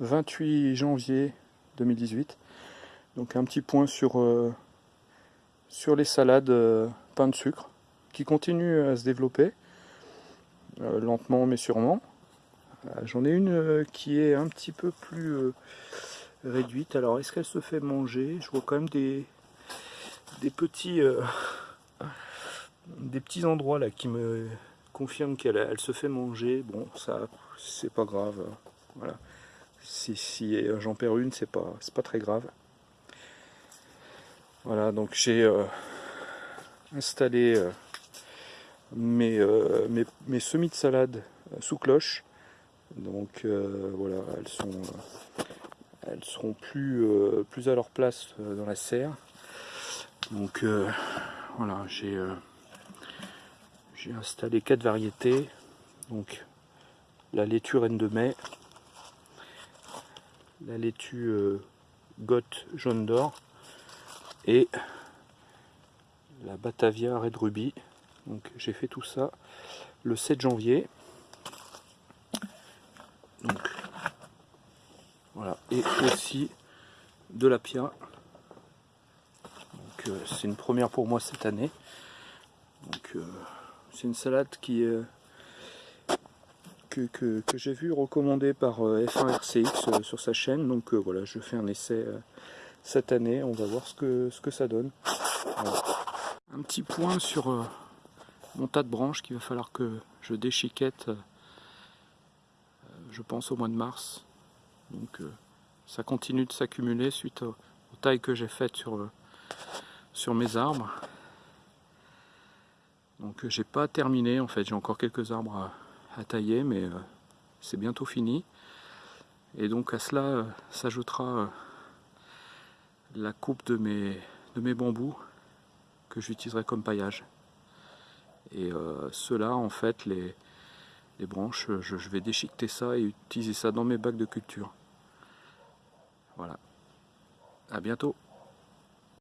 28 janvier 2018. Donc un petit point sur, euh, sur les salades euh, pain de sucre qui continuent à se développer lentement mais sûrement. J'en ai une qui est un petit peu plus réduite. Alors est-ce qu'elle se fait manger? Je vois quand même des, des petits des petits endroits là qui me confirment qu'elle elle se fait manger. Bon, ça c'est pas grave. Voilà. Si, j'en perds une, c'est pas, pas très grave. Voilà, donc j'ai euh, installé euh, mes, euh, mes, semis de salade sous cloche. Donc voilà, elles sont elles seront plus, plus à leur place dans la serre. Donc voilà, j'ai j'ai installé quatre variétés. Donc la laitue reine de mai, la laitue euh, goth jaune d'or et la Batavia Red Ruby. Donc j'ai fait tout ça le 7 janvier. Donc voilà, et aussi de la pia. Donc euh, c'est une première pour moi cette année. Donc euh, c'est une salade qui, est que, j'ai vu recommandé par euh, F1RCX euh, sur sa chaîne. Donc euh, voilà, je fais un essai cette année. On va voir ce que, ce que ça donne. Un petit point sur mon tas de branches qu'il va falloir que je déchiquette, je pense au mois de mars. Donc ça continue de s'accumuler suite aux, tailles que j'ai faites sur, sur mes arbres. Donc j'ai pas terminé en fait, j'ai encore quelques arbres à, à tailler, mais euh, c'est bientôt fini. Et donc à cela euh, s'ajoutera euh, la coupe de mes, de mes bambous que j'utiliserai comme paillage. Et cela en fait, les, branches, je vais déchiqueter ça et utiliser ça dans mes bacs de culture. Voilà. À bientôt